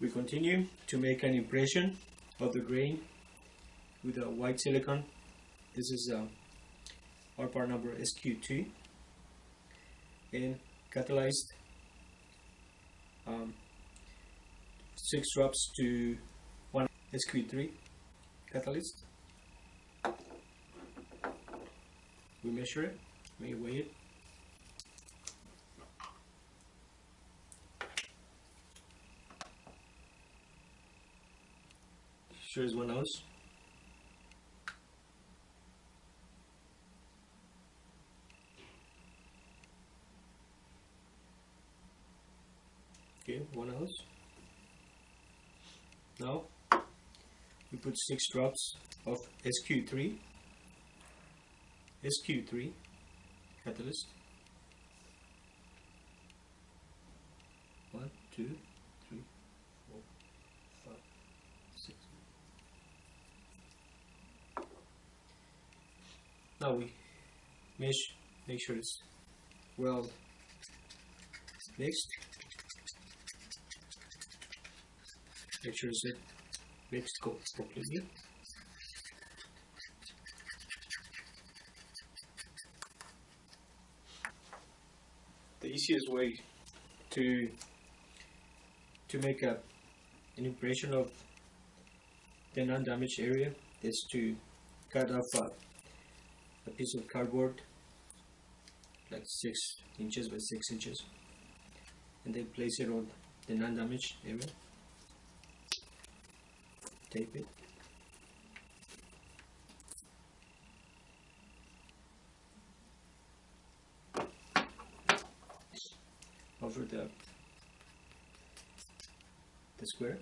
We continue to make an impression of the grain with a white silicone. This is uh, our part number SQ2 and catalyzed um, 6 drops to 1 SQ3 catalyst. We measure it, we weigh it. Sure is one ounce. Okay, one ounce. Now we put six drops of SQ3 SQ3 catalyst. One, two, Now we mesh, make sure it's well mixed. Make sure it's mixed completely. The easiest way to to make a an impression of the non-damaged area is to cut off a, a piece of cardboard like six inches by six inches and then place it on the non-damaged area. Tape it. Over the the square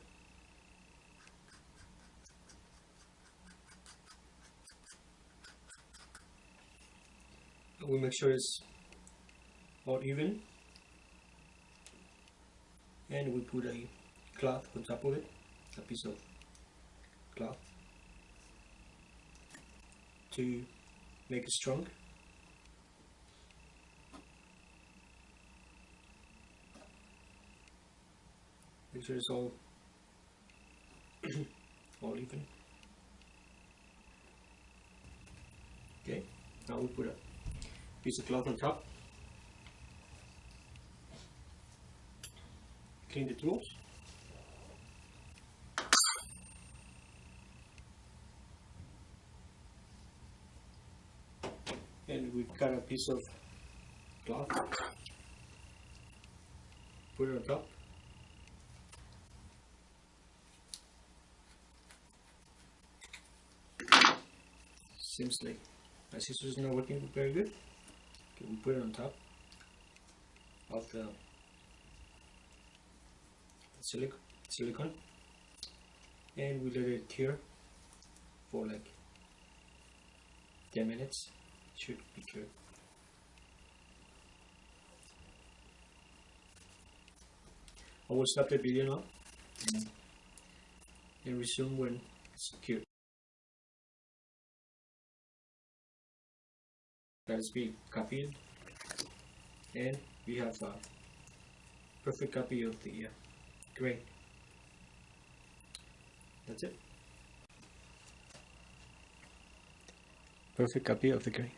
and we make sure it's all even. And we put a cloth on top of it a piece of cloth to make it strong. Make sure it's all all even. Okay now we put a piece of cloth on top. Clean the tools. And we cut a piece of cloth. Put it on top. Seems like my scissors not working very good we put it on top of the silic silicone and we let it cure for like 10 minutes. It should be cured I will stop the video now and resume when it's cured has been copied and we have a perfect copy of the uh, grain that's it. Perfect copy of the grain